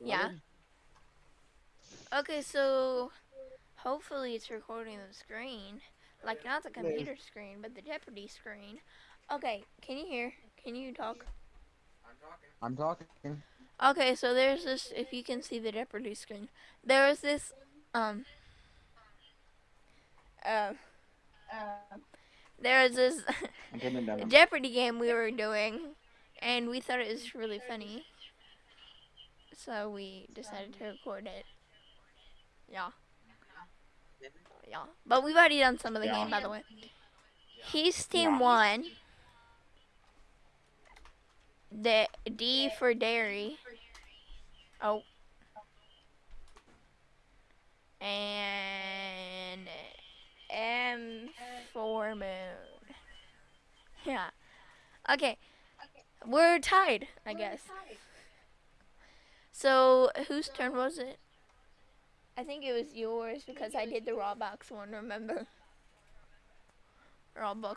Yeah. Okay, so hopefully it's recording the screen. Like not the computer screen, but the Jeopardy screen. Okay, can you hear? Can you talk? I'm talking. I'm talking. Okay, so there's this if you can see the Jeopardy screen. There was this um uh, there was this I'm turning it down. Jeopardy game we were doing and we thought it was really funny. So we decided to record it. Yeah. Yeah. But we've already done some of the Yeah. game by the way. He's team Yeah. one. The D for dairy. Oh. And M for moon. Yeah. Okay. We're tied, I guess. So whose turn was it? I think it was yours because I did the Roblox one, remember? Roblox.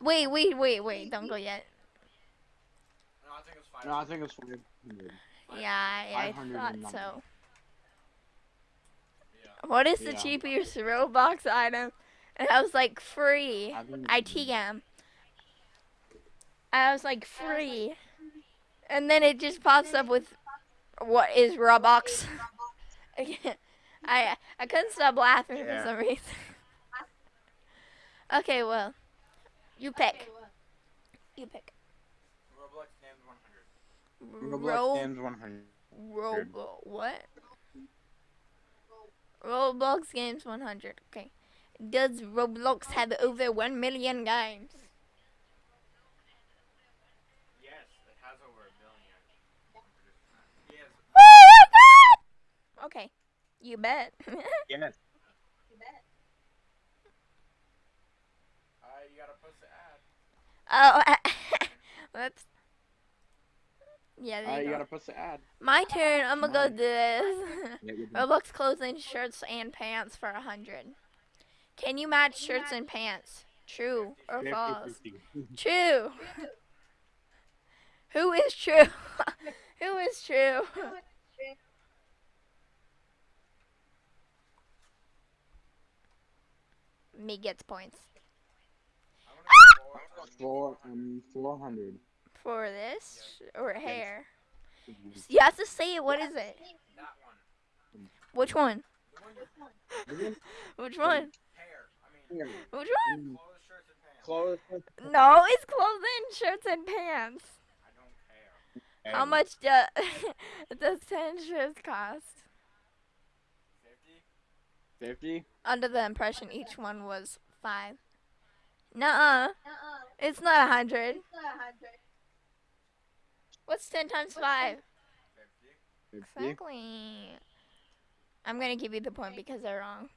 Wait, wait, wait, wait, don't go yet. No, I think it's five. No, I think it's 500. Yeah, I, I 500 thought so. nothing. Yeah. What is the Yeah. cheapest Roblox item? And I was like, free. I think ITM. I was like, free. And then it just pops up with, what is Roblox? I I couldn't stop laughing for some reason. okay, well, you pick. You pick. Roblox named 100. Roblox Ro- Games 100. Robo what? Roblox games 100. Okay. Does Roblox have over 1 million games? Yes, it has over a billion. Yes. Oh my god! Okay. You bet. Yes. Uh, you gotta post the ad. oh, whoops. Yeah, there Uh, you you go. gotta post the ad. My turn. I'm gonna go do this. Yeah, you're. Roblox clothing, shirts, and pants for a hundred. Can you match shirts and pants? True or false? True. Who is true? Who is true? Me gets points I'm gonna go for Four, um, 400. for this or hair. You have to say it. What is it? that one. Which one? The one you Which one? hair. I Which one? clothes, and No, it's clothing, shirts, and pants. I. How much do, does ten shirts cost? 50? 50? Under the impression each one was five. Nuh-uh. It's not a hundred. What's ten times five? 50? 50? Exactly. I'm gonna give you the point because they're wrong.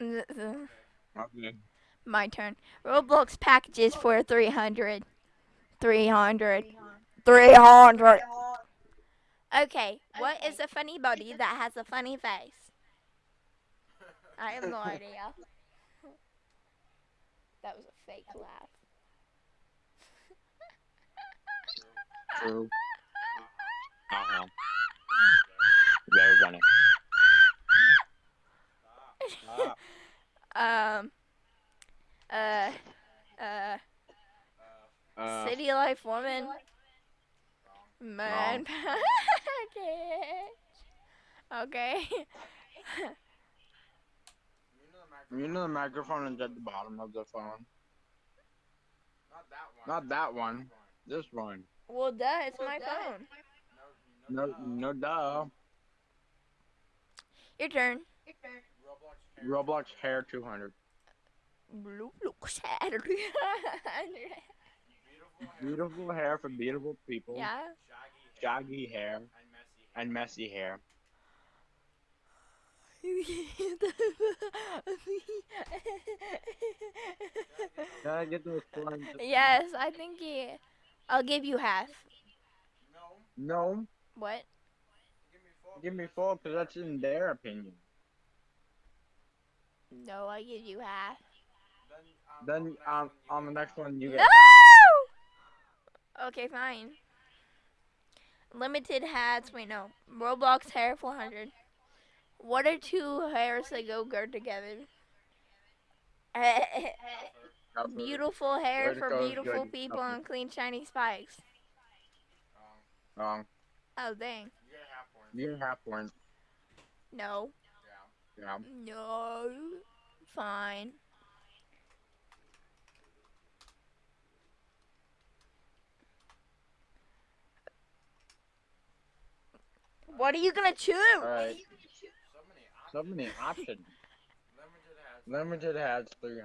Okay. My turn. Roblox packages for 300. 300. 300. Okay, what is a funny body that has a funny face? I have no idea. That was a fake laugh. True. Uh-huh. Very funny. Um. Uh. Uh. uh, City Life Woman. Wrong. Man package. Okay. You know the microphone. you know the microphone is at the bottom of the phone. Not that one. Not that one. This one. well, duh, it's my phone. No, No, no, no, duh. Your turn. Roblox hair. Roblox hair 200. Blue look Saturday. Beautiful hair. For beautiful people. yeah. Shaggy hair. Hair And messy hair. and messy hair. Can I get those yes, I think he. I'll give you half. No. No, What? Give me four. give me four because that's in their opinion. No, I give you half. Then, Then um, on the next one you get. No. Half. Okay, fine. limited hats. Wait, no. Roblox hair 400. What are two hairs that go good together? Beautiful hair Where'd for go? beautiful Good. people Okay. and clean shiny spikes. Wrong. Wrong. Oh dang. You get a half point. You get half point. No. Yeah. Yeah. No. Fine. What are you gonna choose? Alright. So many options. So. Limited has. 300.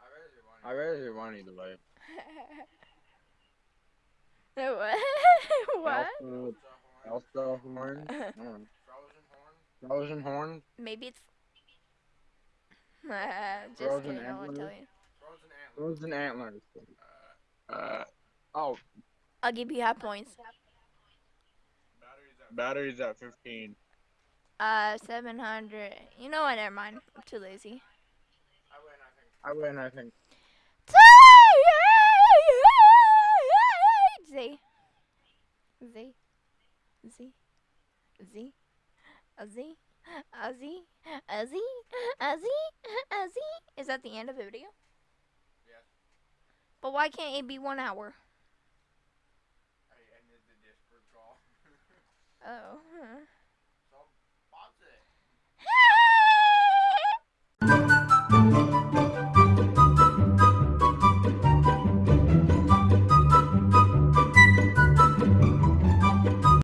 I rather do one. I rather do one either way. what? what? Elsa, Elsa horn. Frozen horn. Frozen horn. Maybe it's. Just Frozen kidding. I won't tell you. Frozen antler. Frozen antlers. Uh, Uh, oh, I'll give you half points. Batteries at. 15. Uh, 700. You know what? Never mind. I'm too lazy. I win. I think. I win, I think. Z. Z. Z. Z. A Z. A Z. A Z. A Z. A Z. Is that the end of the video? Yes. But why can't it be one hour? I ended the Discord call. Oh. huh.